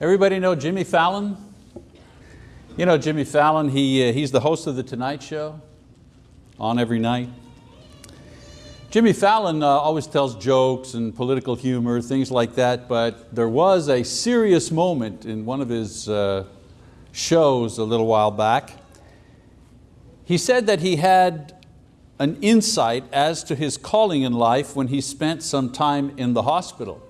Everybody know Jimmy Fallon? You know Jimmy Fallon, he, uh, he's the host of The Tonight Show, on every night. Jimmy Fallon uh, always tells jokes and political humor, things like that, but there was a serious moment in one of his uh, shows a little while back. He said that he had an insight as to his calling in life when he spent some time in the hospital.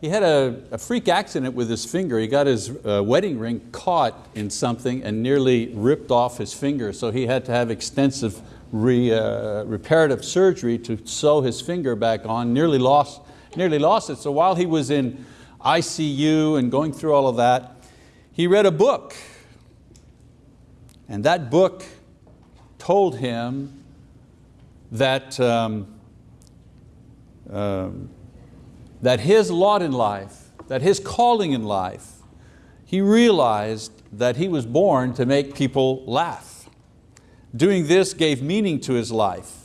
He had a, a freak accident with his finger. He got his uh, wedding ring caught in something and nearly ripped off his finger, so he had to have extensive re, uh, reparative surgery to sew his finger back on, nearly lost, nearly lost it. So while he was in ICU and going through all of that, he read a book. And that book told him that, um, um, that his lot in life, that his calling in life, he realized that he was born to make people laugh. Doing this gave meaning to his life.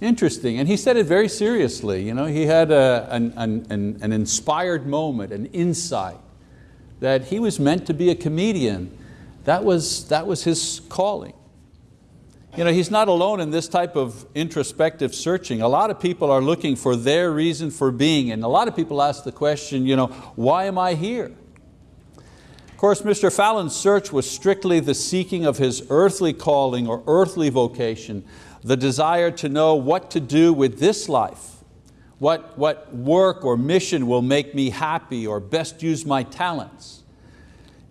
Interesting, and he said it very seriously. You know, he had a, an, an, an inspired moment, an insight, that he was meant to be a comedian. That was, that was his calling. You know, he's not alone in this type of introspective searching. A lot of people are looking for their reason for being, and a lot of people ask the question, you know, why am I here? Of course, Mr. Fallon's search was strictly the seeking of his earthly calling or earthly vocation, the desire to know what to do with this life, what, what work or mission will make me happy or best use my talents.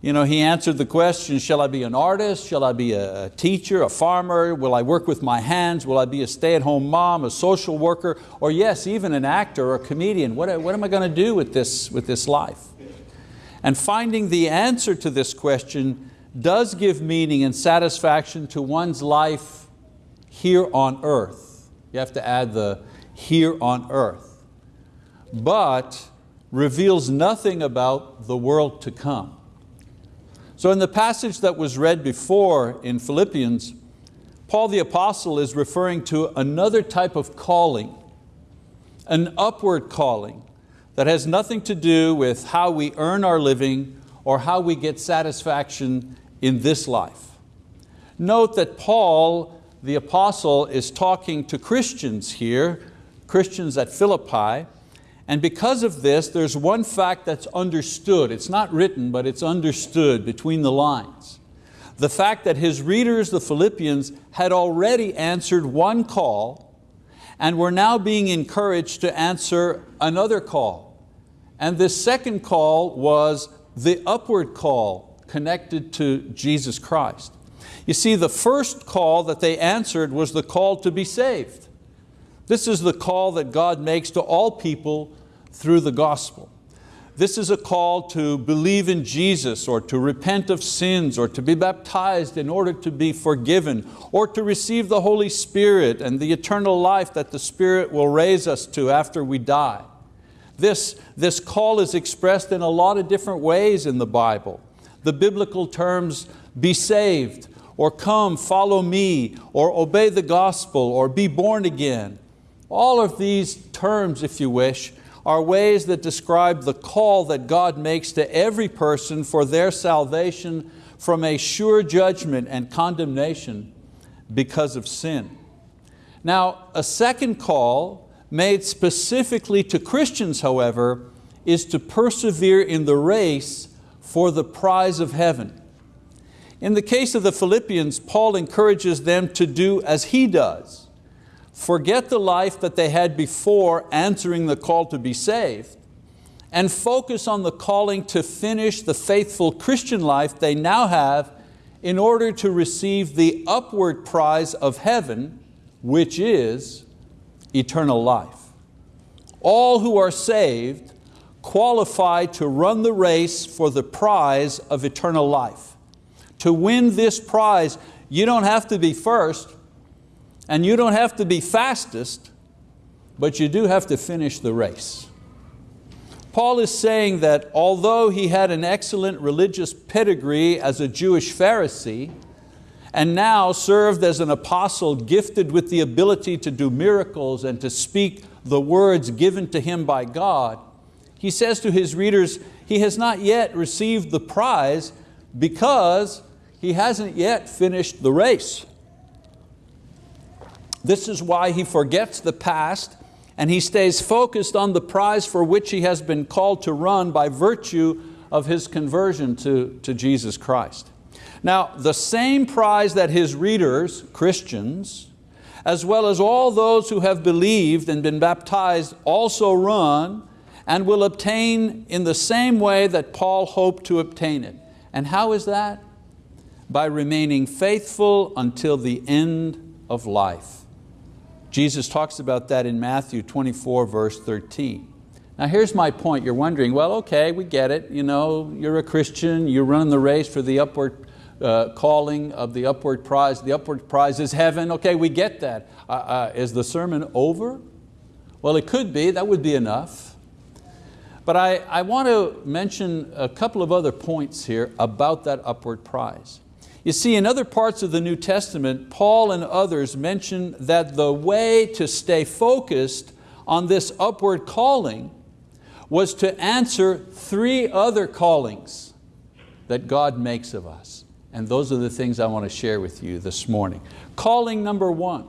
You know, he answered the question, shall I be an artist? Shall I be a teacher, a farmer? Will I work with my hands? Will I be a stay-at-home mom, a social worker? Or yes, even an actor or a comedian. What, what am I going to do with this, with this life? And finding the answer to this question does give meaning and satisfaction to one's life here on earth. You have to add the here on earth. But reveals nothing about the world to come. So in the passage that was read before in Philippians, Paul the apostle is referring to another type of calling, an upward calling that has nothing to do with how we earn our living or how we get satisfaction in this life. Note that Paul the apostle is talking to Christians here, Christians at Philippi, and because of this, there's one fact that's understood. It's not written, but it's understood between the lines. The fact that his readers, the Philippians, had already answered one call and were now being encouraged to answer another call. And this second call was the upward call connected to Jesus Christ. You see, the first call that they answered was the call to be saved. This is the call that God makes to all people through the gospel. This is a call to believe in Jesus or to repent of sins or to be baptized in order to be forgiven or to receive the Holy Spirit and the eternal life that the Spirit will raise us to after we die. This, this call is expressed in a lot of different ways in the Bible. The biblical terms, be saved, or come, follow me, or obey the gospel, or be born again. All of these terms, if you wish, are ways that describe the call that God makes to every person for their salvation from a sure judgment and condemnation because of sin. Now, a second call made specifically to Christians, however, is to persevere in the race for the prize of heaven. In the case of the Philippians, Paul encourages them to do as he does, forget the life that they had before answering the call to be saved, and focus on the calling to finish the faithful Christian life they now have in order to receive the upward prize of heaven, which is eternal life. All who are saved qualify to run the race for the prize of eternal life. To win this prize, you don't have to be first, and you don't have to be fastest, but you do have to finish the race. Paul is saying that although he had an excellent religious pedigree as a Jewish Pharisee, and now served as an apostle gifted with the ability to do miracles and to speak the words given to him by God, he says to his readers, he has not yet received the prize because he hasn't yet finished the race. This is why he forgets the past and he stays focused on the prize for which he has been called to run by virtue of his conversion to, to Jesus Christ. Now, the same prize that his readers, Christians, as well as all those who have believed and been baptized also run and will obtain in the same way that Paul hoped to obtain it. And how is that? By remaining faithful until the end of life. Jesus talks about that in Matthew 24 verse 13. Now here's my point, you're wondering, well okay, we get it, you know, you're a Christian, you run the race for the upward uh, calling of the upward prize, the upward prize is heaven, okay, we get that. Uh, uh, is the sermon over? Well it could be, that would be enough. But I, I want to mention a couple of other points here about that upward prize. You see, in other parts of the New Testament, Paul and others mention that the way to stay focused on this upward calling was to answer three other callings that God makes of us. And those are the things I want to share with you this morning. Calling number one,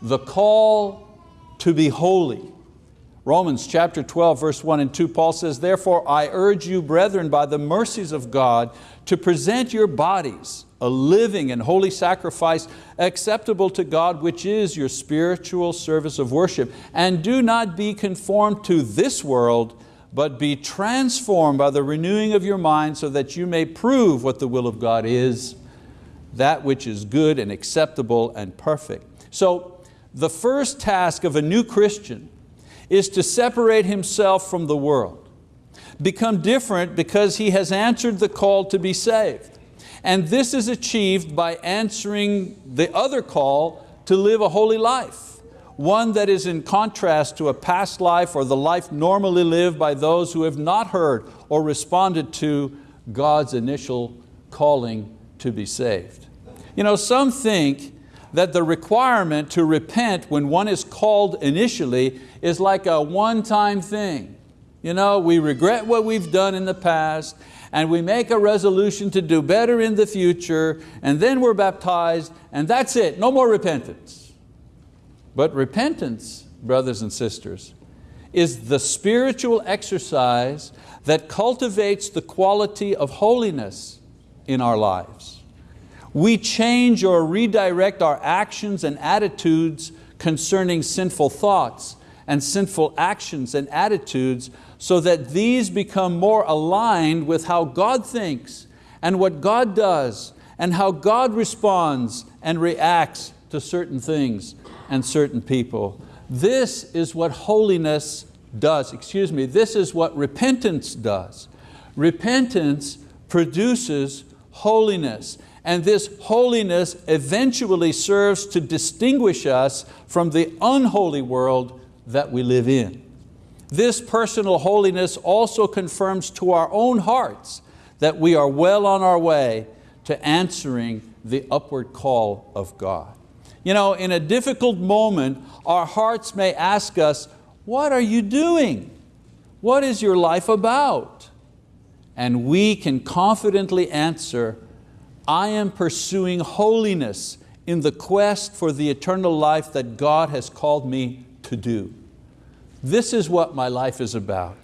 the call to be holy. Romans chapter 12, verse 1 and 2, Paul says, Therefore I urge you, brethren, by the mercies of God, to present your bodies a living and holy sacrifice acceptable to God, which is your spiritual service of worship. And do not be conformed to this world, but be transformed by the renewing of your mind so that you may prove what the will of God is, that which is good and acceptable and perfect. So the first task of a new Christian is to separate himself from the world, become different because he has answered the call to be saved. And this is achieved by answering the other call to live a holy life, one that is in contrast to a past life or the life normally lived by those who have not heard or responded to God's initial calling to be saved. You know, some think that the requirement to repent when one is called initially is like a one-time thing. You know, we regret what we've done in the past and we make a resolution to do better in the future, and then we're baptized, and that's it, no more repentance. But repentance, brothers and sisters, is the spiritual exercise that cultivates the quality of holiness in our lives. We change or redirect our actions and attitudes concerning sinful thoughts and sinful actions and attitudes so that these become more aligned with how God thinks and what God does and how God responds and reacts to certain things and certain people. This is what holiness does, excuse me, this is what repentance does. Repentance produces holiness and this holiness eventually serves to distinguish us from the unholy world that we live in. This personal holiness also confirms to our own hearts that we are well on our way to answering the upward call of God. You know, in a difficult moment, our hearts may ask us, what are you doing? What is your life about? And we can confidently answer, I am pursuing holiness in the quest for the eternal life that God has called me to do. This is what my life is about.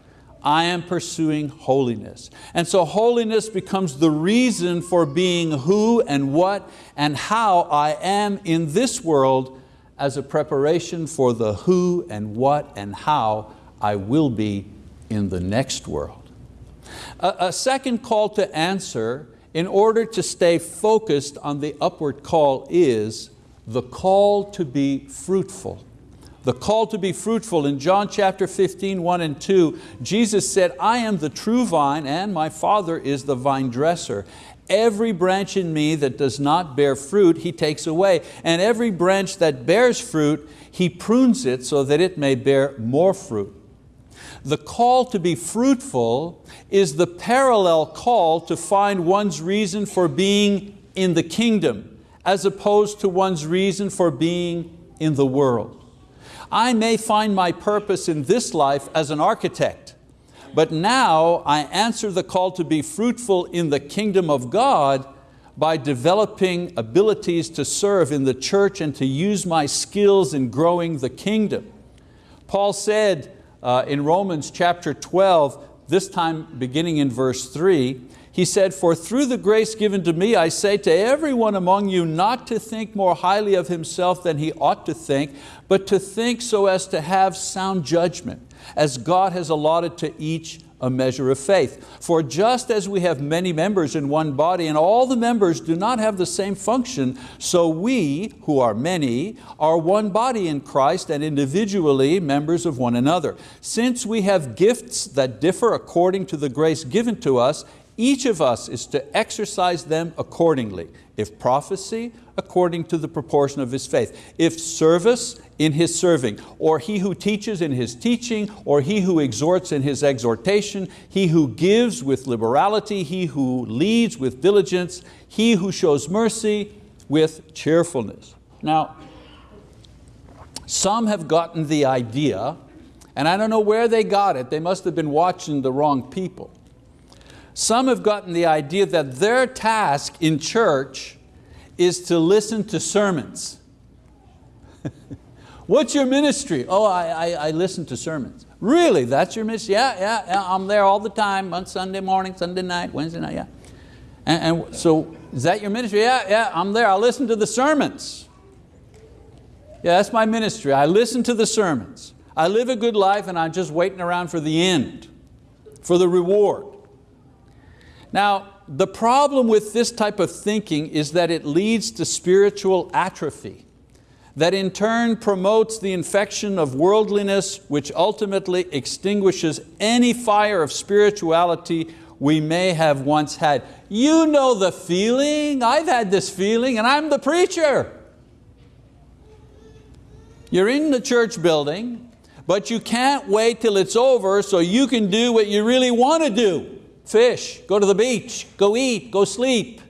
I am pursuing holiness. And so holiness becomes the reason for being who and what and how I am in this world as a preparation for the who and what and how I will be in the next world. A, a second call to answer in order to stay focused on the upward call is the call to be fruitful. The call to be fruitful in John chapter 15, 1 and 2, Jesus said, I am the true vine and my Father is the vine dresser. Every branch in me that does not bear fruit, He takes away. And every branch that bears fruit, He prunes it so that it may bear more fruit. The call to be fruitful is the parallel call to find one's reason for being in the kingdom as opposed to one's reason for being in the world. I may find my purpose in this life as an architect, But now I answer the call to be fruitful in the kingdom of God by developing abilities to serve in the church and to use my skills in growing the kingdom. Paul said uh, in Romans chapter 12, this time beginning in verse three, he said, for through the grace given to me, I say to everyone among you not to think more highly of himself than he ought to think, but to think so as to have sound judgment, as God has allotted to each a measure of faith. For just as we have many members in one body and all the members do not have the same function, so we, who are many, are one body in Christ and individually members of one another. Since we have gifts that differ according to the grace given to us, each of us is to exercise them accordingly. If prophecy, according to the proportion of his faith. If service, in his serving. Or he who teaches in his teaching, or he who exhorts in his exhortation, he who gives with liberality, he who leads with diligence, he who shows mercy with cheerfulness. Now, some have gotten the idea, and I don't know where they got it, they must have been watching the wrong people some have gotten the idea that their task in church is to listen to sermons. What's your ministry? Oh, I, I, I, listen to sermons. Really, that's your ministry? Yeah, yeah, yeah, I'm there all the time on Sunday morning, Sunday night, Wednesday night, yeah. And, and so, is that your ministry? Yeah, yeah, I'm there, I listen to the sermons. Yeah, that's my ministry, I listen to the sermons. I live a good life and I'm just waiting around for the end, for the reward. Now, the problem with this type of thinking is that it leads to spiritual atrophy, that in turn promotes the infection of worldliness, which ultimately extinguishes any fire of spirituality we may have once had. You know the feeling, I've had this feeling, and I'm the preacher. You're in the church building, but you can't wait till it's over so you can do what you really want to do fish, go to the beach, go eat, go sleep.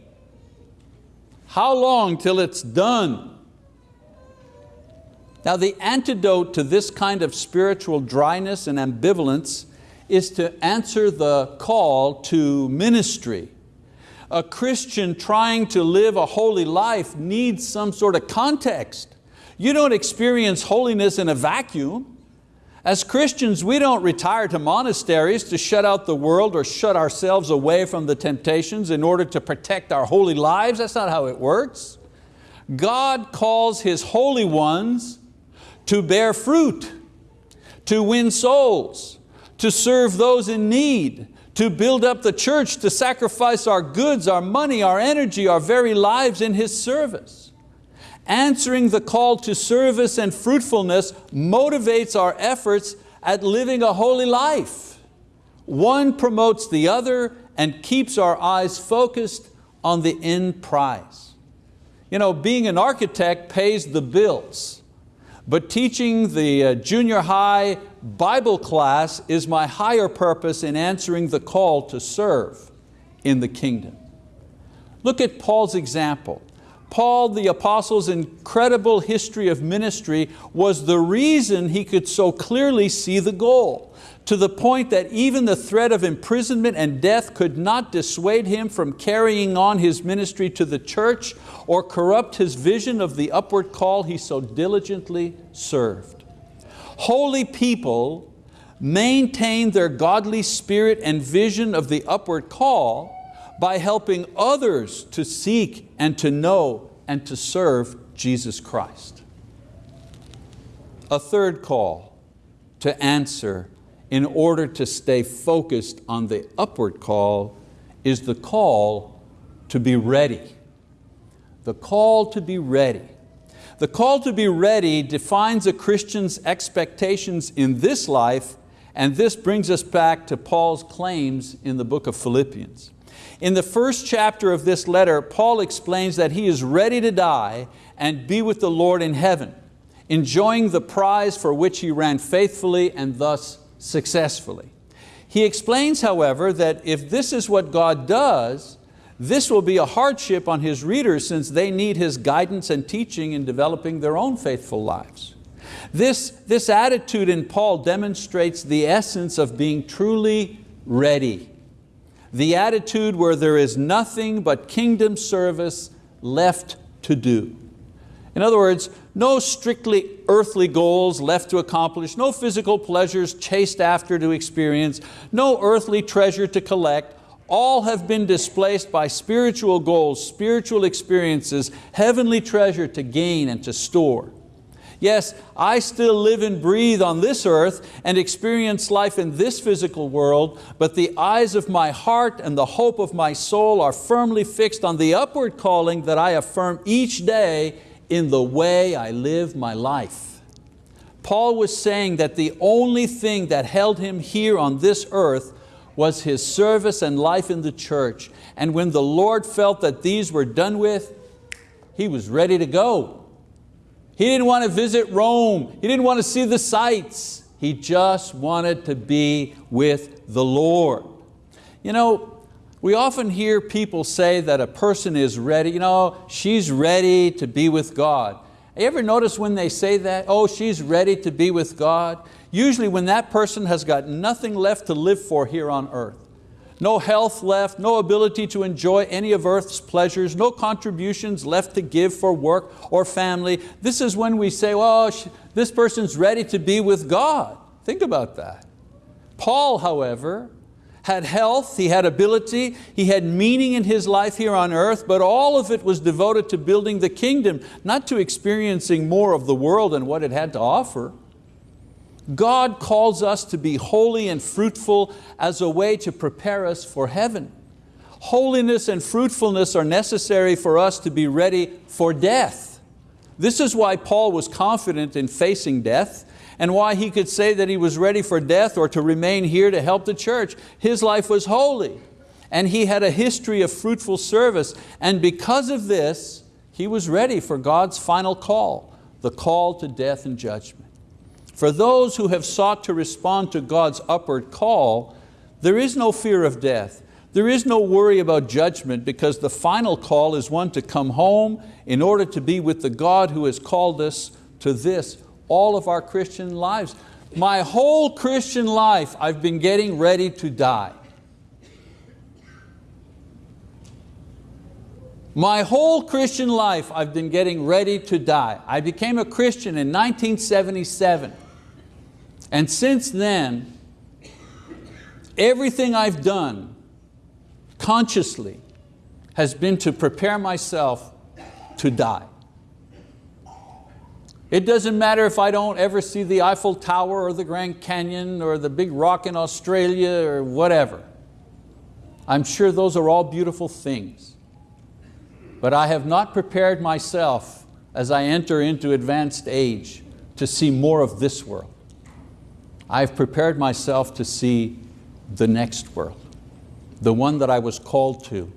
How long till it's done? Now the antidote to this kind of spiritual dryness and ambivalence is to answer the call to ministry. A Christian trying to live a holy life needs some sort of context. You don't experience holiness in a vacuum. As Christians, we don't retire to monasteries to shut out the world or shut ourselves away from the temptations in order to protect our holy lives. That's not how it works. God calls His holy ones to bear fruit, to win souls, to serve those in need, to build up the church, to sacrifice our goods, our money, our energy, our very lives in His service. Answering the call to service and fruitfulness motivates our efforts at living a holy life. One promotes the other and keeps our eyes focused on the end prize. You know, being an architect pays the bills, but teaching the uh, junior high Bible class is my higher purpose in answering the call to serve in the kingdom. Look at Paul's example. Paul the apostle's incredible history of ministry was the reason he could so clearly see the goal, to the point that even the threat of imprisonment and death could not dissuade him from carrying on his ministry to the church or corrupt his vision of the upward call he so diligently served. Holy people maintain their godly spirit and vision of the upward call by helping others to seek and to know and to serve Jesus Christ. A third call to answer in order to stay focused on the upward call is the call to be ready. The call to be ready. The call to be ready defines a Christian's expectations in this life and this brings us back to Paul's claims in the book of Philippians. In the first chapter of this letter, Paul explains that he is ready to die and be with the Lord in heaven, enjoying the prize for which he ran faithfully and thus successfully. He explains, however, that if this is what God does, this will be a hardship on his readers since they need his guidance and teaching in developing their own faithful lives. This, this attitude in Paul demonstrates the essence of being truly ready. The attitude where there is nothing but kingdom service left to do. In other words, no strictly earthly goals left to accomplish, no physical pleasures chased after to experience, no earthly treasure to collect. All have been displaced by spiritual goals, spiritual experiences, heavenly treasure to gain and to store. Yes, I still live and breathe on this earth and experience life in this physical world, but the eyes of my heart and the hope of my soul are firmly fixed on the upward calling that I affirm each day in the way I live my life. Paul was saying that the only thing that held him here on this earth was his service and life in the church. And when the Lord felt that these were done with, he was ready to go. He didn't want to visit Rome. He didn't want to see the sights. He just wanted to be with the Lord. You know, we often hear people say that a person is ready, you know, she's ready to be with God. You ever notice when they say that, oh, she's ready to be with God? Usually when that person has got nothing left to live for here on earth no health left, no ability to enjoy any of earth's pleasures, no contributions left to give for work or family. This is when we say, well, this person's ready to be with God. Think about that. Paul, however, had health, he had ability, he had meaning in his life here on earth, but all of it was devoted to building the kingdom, not to experiencing more of the world and what it had to offer. God calls us to be holy and fruitful as a way to prepare us for heaven. Holiness and fruitfulness are necessary for us to be ready for death. This is why Paul was confident in facing death and why he could say that he was ready for death or to remain here to help the church. His life was holy and he had a history of fruitful service and because of this, he was ready for God's final call, the call to death and judgment. For those who have sought to respond to God's upward call, there is no fear of death. There is no worry about judgment because the final call is one to come home in order to be with the God who has called us to this all of our Christian lives. My whole Christian life I've been getting ready to die. My whole Christian life I've been getting ready to die. I became a Christian in 1977. And since then, everything I've done consciously has been to prepare myself to die. It doesn't matter if I don't ever see the Eiffel Tower or the Grand Canyon or the big rock in Australia or whatever. I'm sure those are all beautiful things. But I have not prepared myself as I enter into advanced age to see more of this world. I've prepared myself to see the next world, the one that I was called to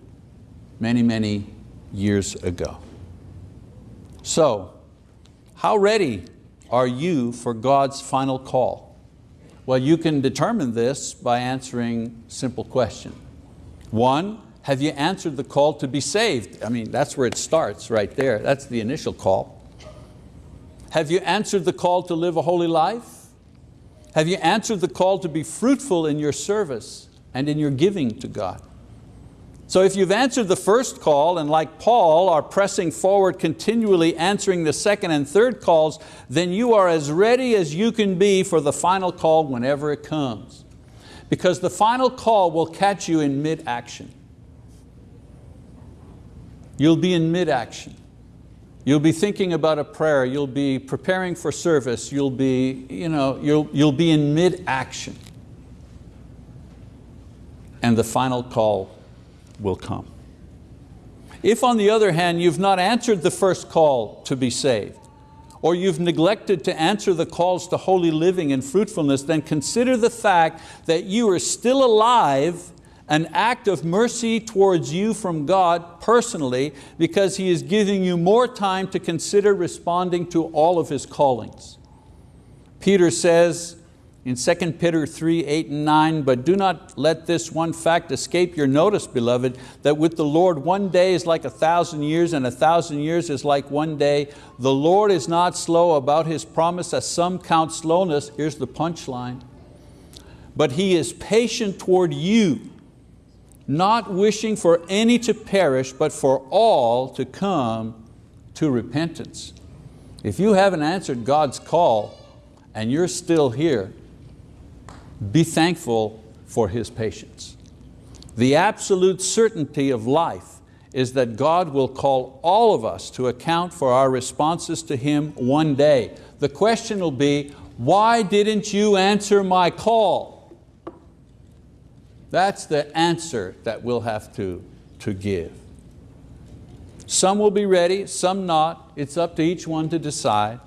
many, many years ago. So, how ready are you for God's final call? Well, you can determine this by answering simple question. One, have you answered the call to be saved? I mean, that's where it starts right there. That's the initial call. Have you answered the call to live a holy life? Have you answered the call to be fruitful in your service and in your giving to God? So if you've answered the first call and like Paul are pressing forward continually answering the second and third calls, then you are as ready as you can be for the final call whenever it comes. Because the final call will catch you in mid-action. You'll be in mid-action. You'll be thinking about a prayer, you'll be preparing for service, you'll be, you know, you'll, you'll be in mid-action. And the final call will come. If on the other hand you've not answered the first call to be saved, or you've neglected to answer the calls to holy living and fruitfulness, then consider the fact that you are still alive an act of mercy towards you from God personally because He is giving you more time to consider responding to all of His callings. Peter says in 2 Peter 3, 8 and 9, but do not let this one fact escape your notice, beloved, that with the Lord one day is like a thousand years and a thousand years is like one day. The Lord is not slow about His promise as some count slowness, here's the punchline, but He is patient toward you, not wishing for any to perish, but for all to come to repentance. If you haven't answered God's call and you're still here, be thankful for His patience. The absolute certainty of life is that God will call all of us to account for our responses to Him one day. The question will be, why didn't you answer my call? That's the answer that we'll have to, to give. Some will be ready, some not. It's up to each one to decide.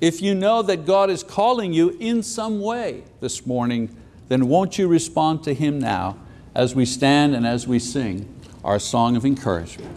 If you know that God is calling you in some way this morning, then won't you respond to Him now as we stand and as we sing our song of encouragement.